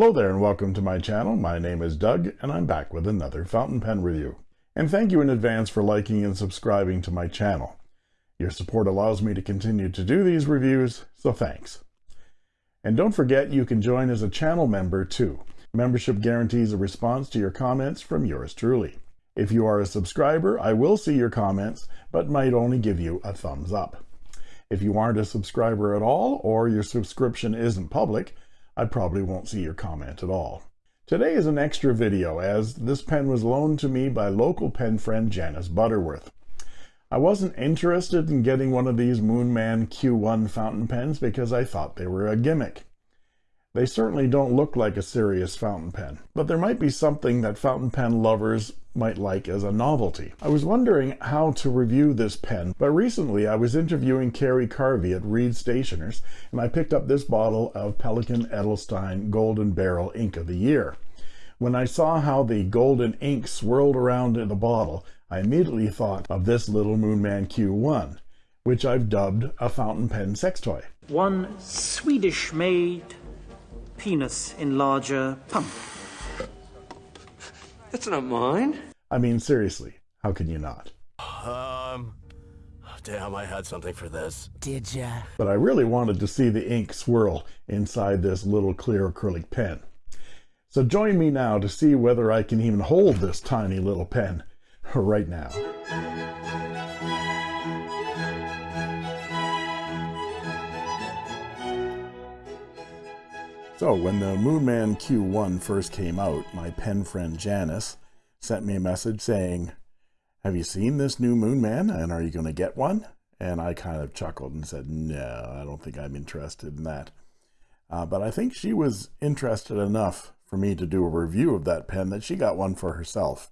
Hello there and welcome to my channel. My name is Doug and I'm back with another fountain pen review. And thank you in advance for liking and subscribing to my channel. Your support allows me to continue to do these reviews, so thanks. And don't forget you can join as a channel member too. Membership guarantees a response to your comments from yours truly. If you are a subscriber, I will see your comments, but might only give you a thumbs up. If you aren't a subscriber at all, or your subscription isn't public, I probably won't see your comment at all. Today is an extra video as this pen was loaned to me by local pen friend Janice Butterworth. I wasn't interested in getting one of these Moonman Q1 fountain pens because I thought they were a gimmick. They certainly don't look like a serious fountain pen, but there might be something that fountain pen lovers might like as a novelty. I was wondering how to review this pen, but recently I was interviewing Carrie Carvey at Reed Stationers, and I picked up this bottle of Pelikan Edelstein Golden Barrel Ink of the Year. When I saw how the golden ink swirled around in the bottle, I immediately thought of this little Moonman Q1, which I've dubbed a fountain pen sex toy. One Swedish-made penis enlarger pump. That's not mine. I mean, seriously, how can you not? Um, damn, I had something for this. Did ya? But I really wanted to see the ink swirl inside this little clear acrylic pen. So join me now to see whether I can even hold this tiny little pen right now. So when the Moonman Q1 first came out, my pen friend Janice sent me a message saying, have you seen this new Moonman and are you going to get one? And I kind of chuckled and said, no, I don't think I'm interested in that. Uh, but I think she was interested enough for me to do a review of that pen that she got one for herself.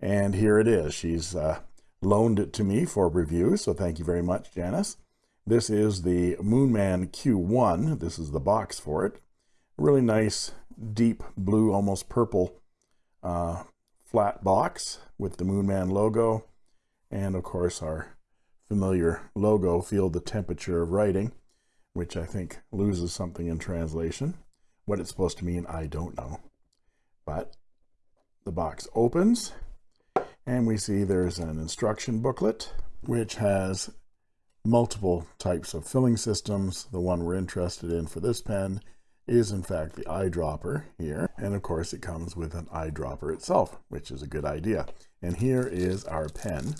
And here it is. She's uh, loaned it to me for review, so thank you very much, Janice. This is the Moonman Q1. This is the box for it really nice deep blue almost purple uh, flat box with the Moonman logo. And of course our familiar logo feel the temperature of writing which I think loses something in translation. What it's supposed to mean I don't know. But the box opens and we see there's an instruction booklet which has multiple types of filling systems. The one we're interested in for this pen is in fact the eyedropper here. And of course it comes with an eyedropper itself which is a good idea. And here is our pen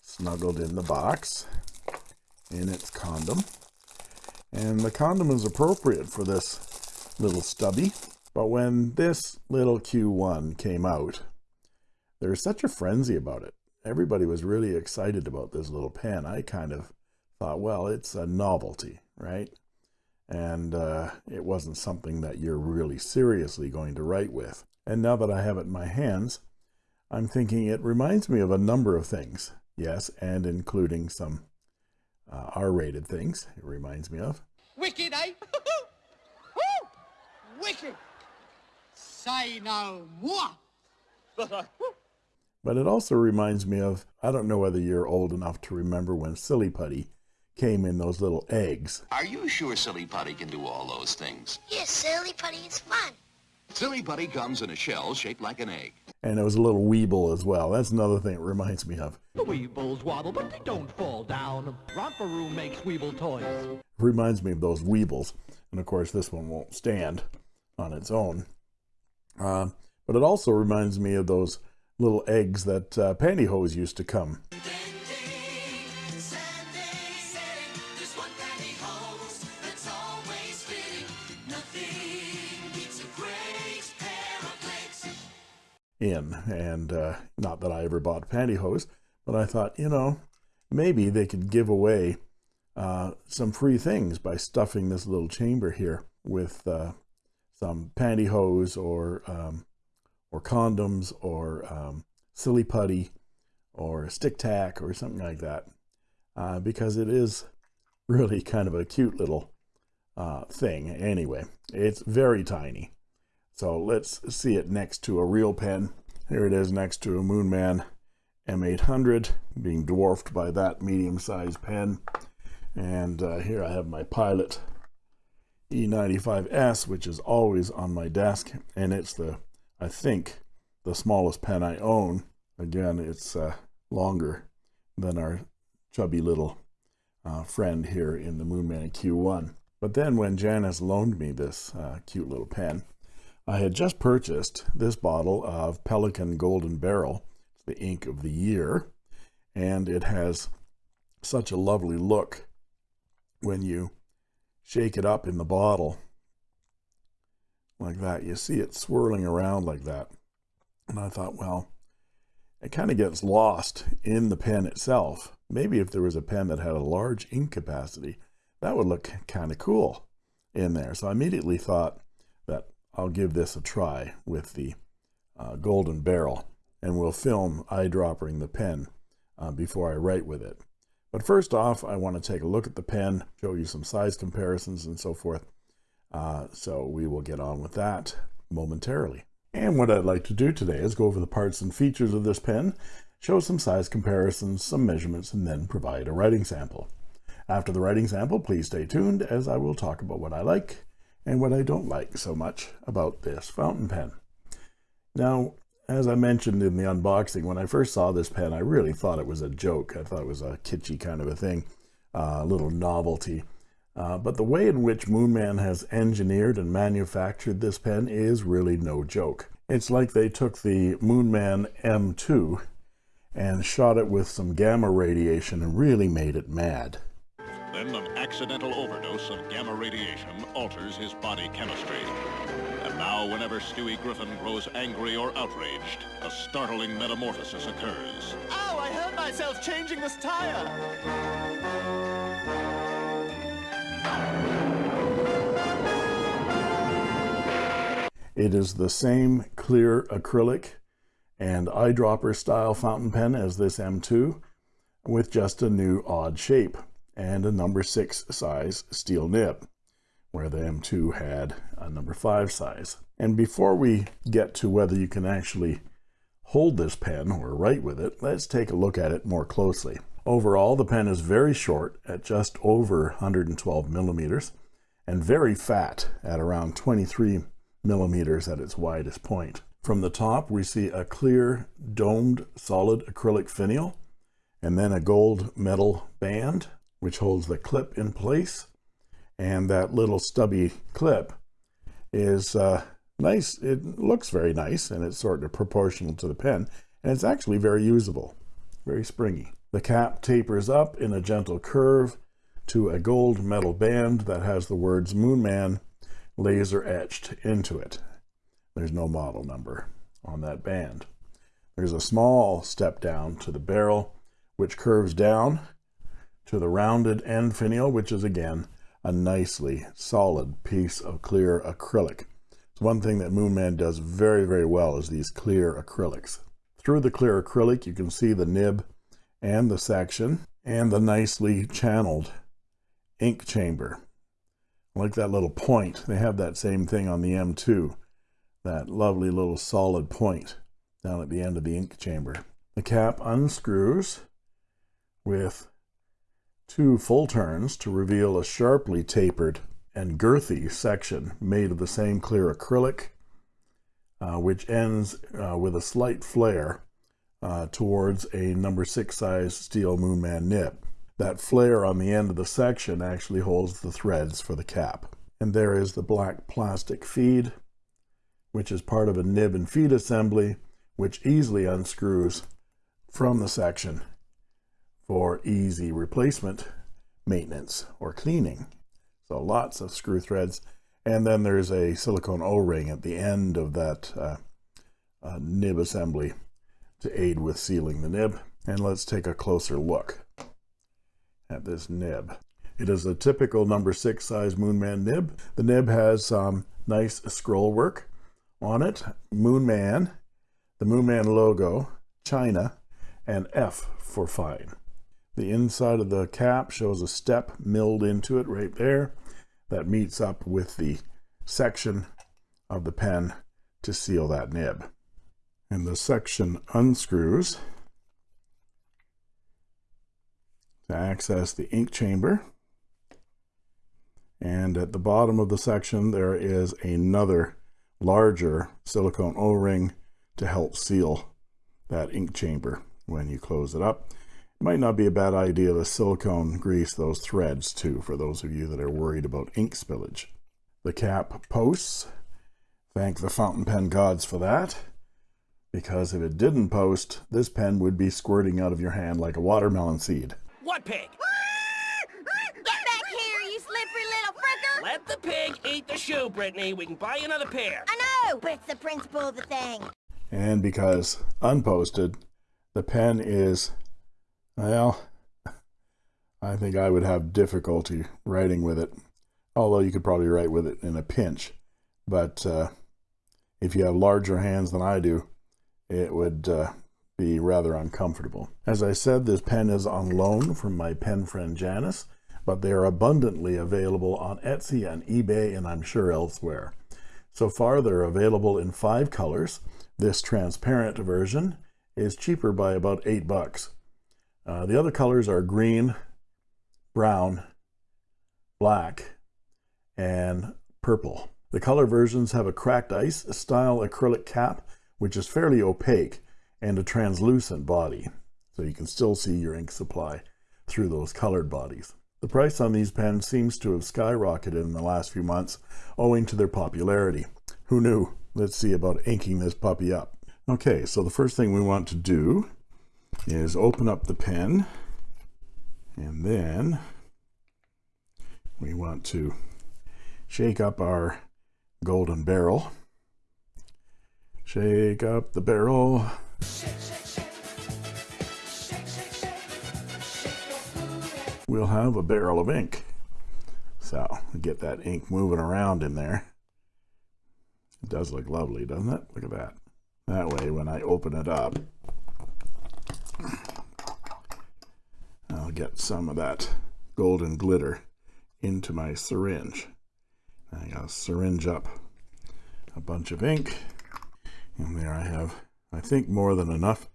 snuggled in the box in its condom. And the condom is appropriate for this little stubby. But when this little Q1 came out there was such a frenzy about it. Everybody was really excited about this little pen. I kind of thought well it's a novelty right and uh, it wasn't something that you're really seriously going to write with. And now that I have it in my hands, I'm thinking it reminds me of a number of things. Yes, and including some uh, R-rated things it reminds me of. Wicked, eh? Woo! Wicked! Say no more! but it also reminds me of, I don't know whether you're old enough to remember when Silly Putty came in those little eggs. Are you sure Silly Putty can do all those things? Yes, Silly Putty is fun. Silly Putty comes in a shell shaped like an egg. And it was a little Weeble as well. That's another thing it reminds me of. The Weebles waddle, but they don't fall down. Romper Room makes Weeble toys. Reminds me of those Weebles. And of course, this one won't stand on its own. Uh, but it also reminds me of those little eggs that uh, pantyhose used to come. In. And uh, not that I ever bought pantyhose but I thought you know maybe they could give away uh, some free things by stuffing this little chamber here with uh, some pantyhose or um, or condoms or um, silly putty or stick tack or something like that. Uh, because it is really kind of a cute little uh, thing. Anyway it's very tiny so let's see it next to a real pen. Here it is next to a Moonman M800 being dwarfed by that medium-sized pen. And uh, here I have my Pilot E95S, which is always on my desk, and it's the, I think, the smallest pen I own. Again, it's uh, longer than our chubby little uh, friend here in the Moonman Q1. But then when Janice loaned me this uh, cute little pen, I had just purchased this bottle of Pelikan Golden Barrel. It's the ink of the year, and it has such a lovely look when you shake it up in the bottle like that. You see it swirling around like that. And I thought, well, it kind of gets lost in the pen itself. Maybe if there was a pen that had a large ink capacity, that would look kind of cool in there. So I immediately thought that I'll give this a try with the uh, golden barrel and we'll film eyedroppering the pen uh, before I write with it. But first off, I want to take a look at the pen, show you some size comparisons and so forth. Uh, so we will get on with that momentarily. And what I'd like to do today is go over the parts and features of this pen, show some size comparisons, some measurements, and then provide a writing sample. After the writing sample, please stay tuned as I will talk about what I like and what I don't like so much about this fountain pen. Now, as I mentioned in the unboxing, when I first saw this pen, I really thought it was a joke. I thought it was a kitschy kind of a thing, uh, a little novelty. Uh, but the way in which Moonman has engineered and manufactured this pen is really no joke. It's like they took the Moonman M2 and shot it with some gamma radiation and really made it mad. Then an accidental overdose of gamma radiation alters his body chemistry. And now whenever Stewie Griffin grows angry or outraged, a startling metamorphosis occurs. Ow, I hurt myself changing this tire! It is the same clear acrylic and eyedropper style fountain pen as this M2 with just a new odd shape and a number six size steel nib where the M2 had a number five size. And before we get to whether you can actually hold this pen or write with it, let's take a look at it more closely. Overall, the pen is very short at just over 112 millimeters and very fat at around 23 millimeters at its widest point. From the top, we see a clear domed solid acrylic finial and then a gold metal band which holds the clip in place. And that little stubby clip is uh, nice. It looks very nice and it's sort of proportional to the pen. And it's actually very usable, very springy. The cap tapers up in a gentle curve to a gold metal band that has the words Moonman laser etched into it. There's no model number on that band. There's a small step down to the barrel, which curves down to the rounded end finial, which is again a nicely solid piece of clear acrylic. It's one thing that Moonman does very, very well is these clear acrylics. Through the clear acrylic, you can see the nib and the section and the nicely channeled ink chamber. like that little point. They have that same thing on the M2, that lovely little solid point down at the end of the ink chamber. The cap unscrews with two full turns to reveal a sharply tapered and girthy section made of the same clear acrylic, uh, which ends uh, with a slight flare uh, towards a number six size steel Moonman nib. That flare on the end of the section actually holds the threads for the cap. And there is the black plastic feed, which is part of a nib and feed assembly, which easily unscrews from the section for easy replacement maintenance or cleaning. So lots of screw threads. And then there's a silicone O-ring at the end of that uh, uh, nib assembly to aid with sealing the nib. And let's take a closer look at this nib. It is a typical number six size Moonman nib. The nib has some um, nice scroll work on it. Moonman, the Moonman logo, China, and F for fine. The inside of the cap shows a step milled into it right there that meets up with the section of the pen to seal that nib. And the section unscrews to access the ink chamber. And at the bottom of the section, there is another larger silicone O-ring to help seal that ink chamber when you close it up. It might not be a bad idea to silicone grease those threads too, for those of you that are worried about ink spillage. The cap posts. Thank the fountain pen gods for that. Because if it didn't post, this pen would be squirting out of your hand like a watermelon seed. What pig? Ah! Ah! Get back here, you slippery little fricker! Let the pig eat the shoe, Brittany. We can buy you another pair. I know, but it's the principle of the thing. And because unposted, the pen is, well, I think I would have difficulty writing with it. Although you could probably write with it in a pinch. But uh, if you have larger hands than I do, it would uh, be rather uncomfortable. As I said, this pen is on loan from my pen friend Janice, but they are abundantly available on Etsy and eBay and I'm sure elsewhere. So far, they're available in five colors. This transparent version is cheaper by about eight bucks. Uh, the other colors are green, brown, black, and purple. The color versions have a cracked ice style acrylic cap, which is fairly opaque, and a translucent body, so you can still see your ink supply through those colored bodies. The price on these pens seems to have skyrocketed in the last few months owing to their popularity. Who knew? Let's see about inking this puppy up. Okay, so the first thing we want to do is open up the pen and then we want to shake up our golden barrel. Shake up the barrel. We'll have a barrel of ink. So get that ink moving around in there. It does look lovely, doesn't it? Look at that. That way, when I open it up, get some of that golden glitter into my syringe. I gotta syringe up a bunch of ink and there I have I think more than enough.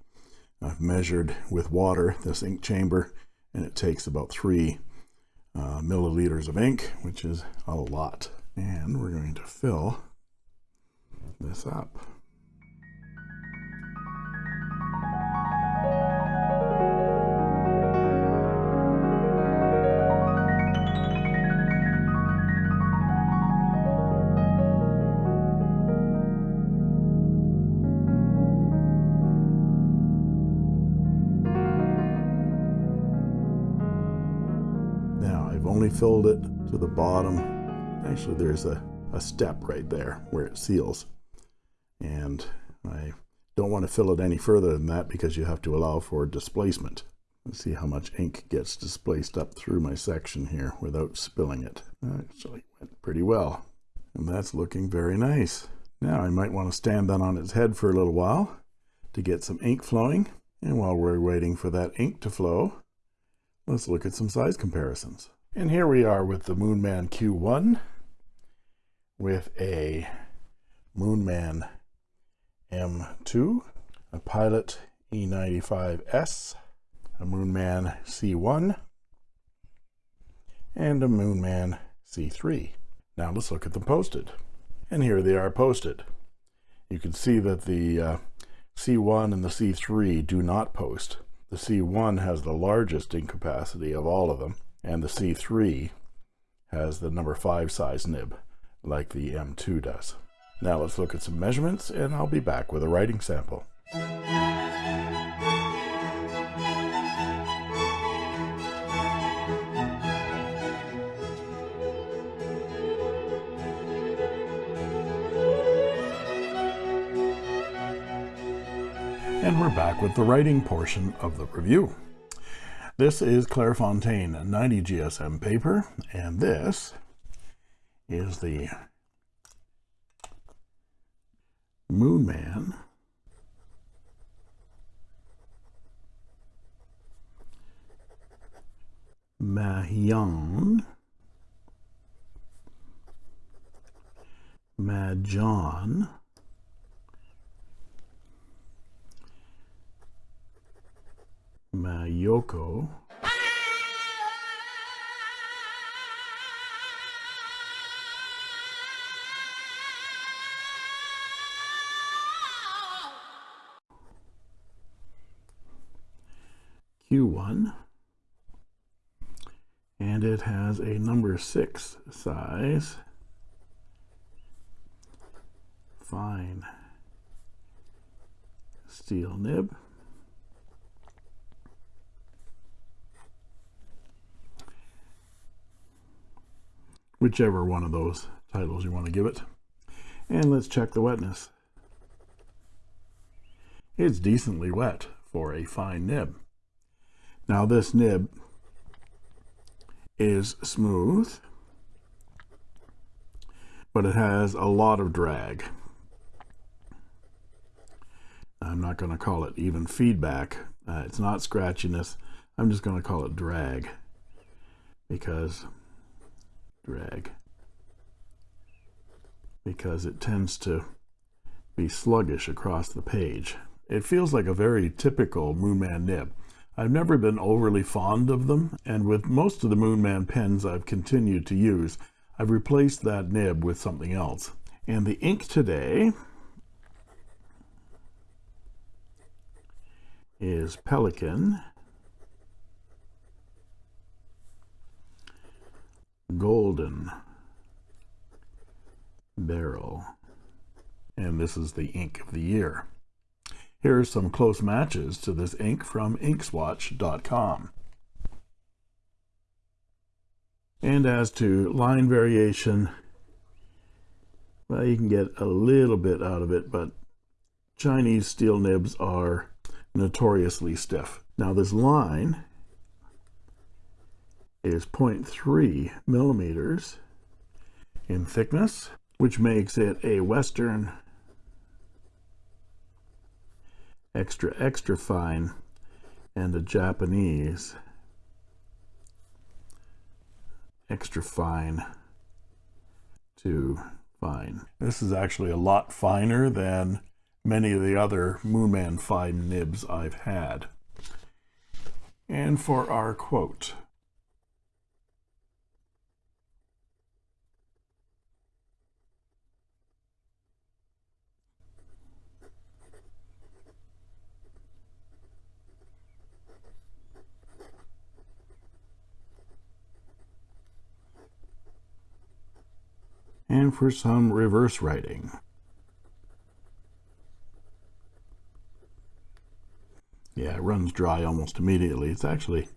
I've measured with water this ink chamber and it takes about three uh, milliliters of ink which is a lot. And we're going to fill this up filled it to the bottom. Actually, there's a, a step right there where it seals. And I don't want to fill it any further than that because you have to allow for displacement. Let's see how much ink gets displaced up through my section here without spilling it. Actually went pretty well. And that's looking very nice. Now I might want to stand that on its head for a little while to get some ink flowing. And while we're waiting for that ink to flow, let's look at some size comparisons. And here we are with the Moonman Q1 with a Moonman M2, a Pilot E95S, a Moonman C1, and a Moonman C3. Now let's look at them posted. And here they are posted. You can see that the uh, C1 and the C3 do not post. The C1 has the largest ink capacity of all of them and the C3 has the number 5 size nib like the M2 does. Now let's look at some measurements and I'll be back with a writing sample. And we're back with the writing portion of the review. This is Clairefontaine 90 GSM paper, and this is the Moonman Majohn. Majohn Mayoko. Q1 and it has a number six size. Fine. Steel nib. Whichever one of those titles you want to give it. And let's check the wetness. It's decently wet for a fine nib. Now this nib is smooth but it has a lot of drag. I'm not going to call it even feedback. Uh, it's not scratchiness. I'm just going to call it drag because drag. Because it tends to be sluggish across the page. It feels like a very typical Moonman nib. I've never been overly fond of them and with most of the Moonman pens I've continued to use I've replaced that nib with something else. And the ink today is Pelikan Golden Barrel and this is the ink of the year here are some close matches to this ink from inkswatch.com. And as to line variation, well, you can get a little bit out of it, but Chinese steel nibs are notoriously stiff. Now this line is 0.3 millimeters in thickness, which makes it a Western extra extra fine and a Japanese extra fine to fine. This is actually a lot finer than many of the other Moonman fine nibs I've had. And for our quote and for some reverse writing. Yeah, it runs dry almost immediately. It's actually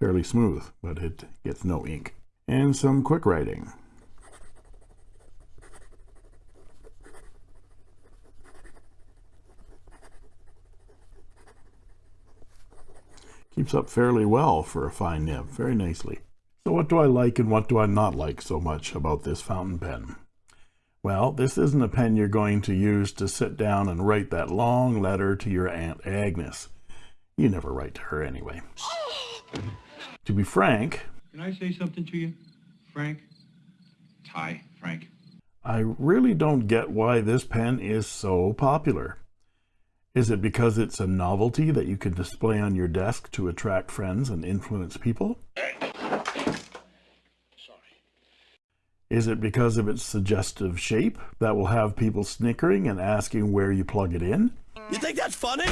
fairly smooth, but it gets no ink. And some quick writing. Keeps up fairly well for a fine nib, very nicely. So what do I like and what do I not like so much about this fountain pen? Well, this isn't a pen you're going to use to sit down and write that long letter to your Aunt Agnes. You never write to her anyway. to be frank... Can I say something to you, Frank? Hi, Frank. I really don't get why this pen is so popular. Is it because it's a novelty that you can display on your desk to attract friends and influence people? Is it because of its suggestive shape that will have people snickering and asking where you plug it in? You think that's funny?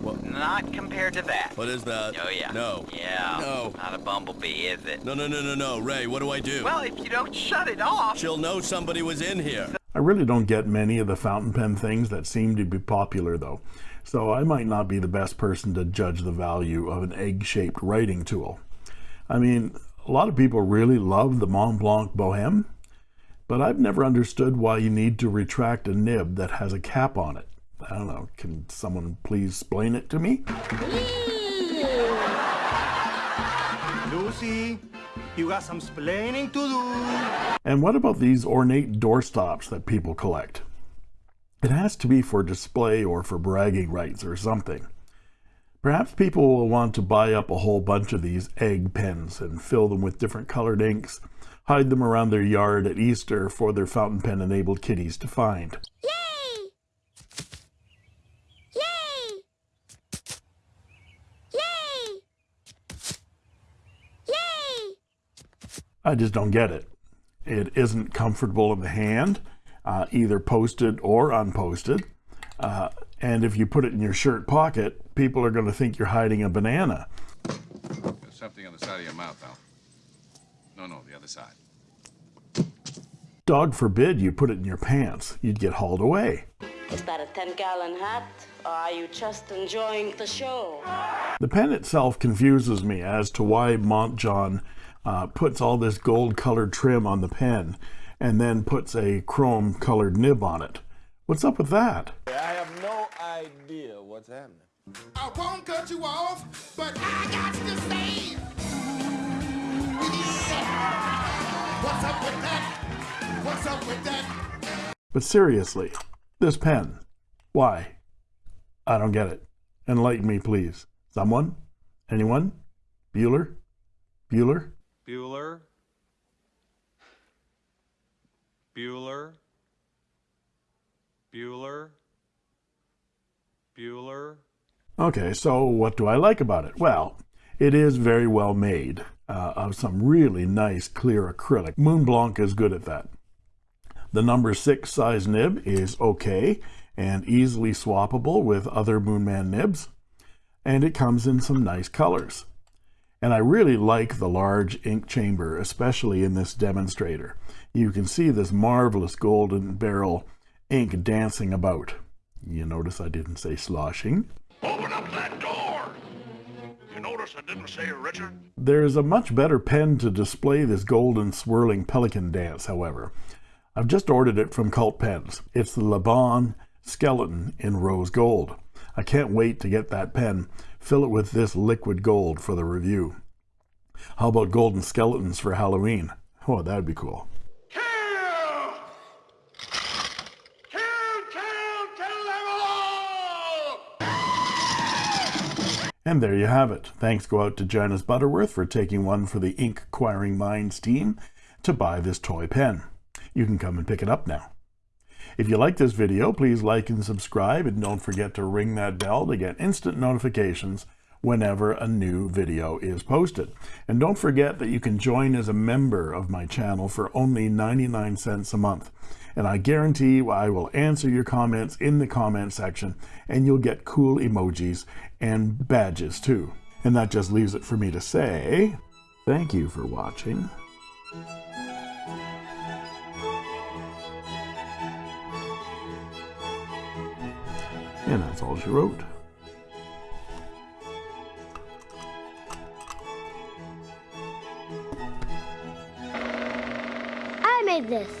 Well, not compared to that. What is that? Oh, yeah. No. Yeah. No. Not a bumblebee, is it? No, no, no, no, no. Ray, what do I do? Well, if you don't shut it off... She'll know somebody was in here. I really don't get many of the fountain pen things that seem to be popular, though. So I might not be the best person to judge the value of an egg-shaped writing tool. I mean, a lot of people really love the Mont Blanc Bohème, but I've never understood why you need to retract a nib that has a cap on it. I don't know, can someone please explain it to me? Lucy, you got some splaining to do. And what about these ornate doorstops that people collect? It has to be for display or for bragging rights or something. Perhaps people will want to buy up a whole bunch of these egg pens and fill them with different colored inks, hide them around their yard at Easter for their fountain pen enabled kiddies to find. Yay! Yay! Yay! Yay! I just don't get it. It isn't comfortable in the hand, uh, either posted or unposted. Uh, And if you put it in your shirt pocket, people are going to think you're hiding a banana. There's something on the side of your mouth, Al. No, no, the other side. Dog forbid you put it in your pants. You'd get hauled away. Is that a 10 gallon hat? Or are you just enjoying the show? The pen itself confuses me as to why Majohn uh, puts all this gold colored trim on the pen and then puts a chrome colored nib on it. What's up with that? I have no idea what's happening. I won't cut you off, but I got to say. Yeah. What's up with that? What's up with that? But seriously, this pen, why? I don't get it. Enlighten me, please. Someone? Anyone? Bueller? Bueller? Bueller? Bueller? Bueller? Bueller? Okay, so what do I like about it? Well, it is very well made, uh, of some really nice clear acrylic. Moon Blanc is good at that. The number six size nib is okay and easily swappable with other Moonman nibs, and it comes in some nice colors. And I really like the large ink chamber, especially in this demonstrator. You can see this marvelous golden barrel ink dancing about. You notice I didn't say sloshing. Open up that door! You notice I didn't say Richard? There's a much better pen to display this golden swirling Pelikan dance, however. I've just ordered it from Cult Pens. It's the Laban Skeleton in rose gold. I can't wait to get that pen, fill it with this liquid gold for the review. How about golden skeletons for Halloween? Oh, that'd be cool. And there you have it. Thanks go out to Janice Butterworth for taking one for the Ink Acquiring Minds team to buy this toy pen. You can come and pick it up now. If you like this video, please like and subscribe, and don't forget to ring that bell to get instant notifications whenever a new video is posted. And don't forget that you can join as a member of my channel for only 99 cents a month. And I guarantee I will answer your comments in the comment section, and you'll get cool emojis and badges too. And that just leaves it for me to say, thank you for watching. And that's all she wrote. I made this.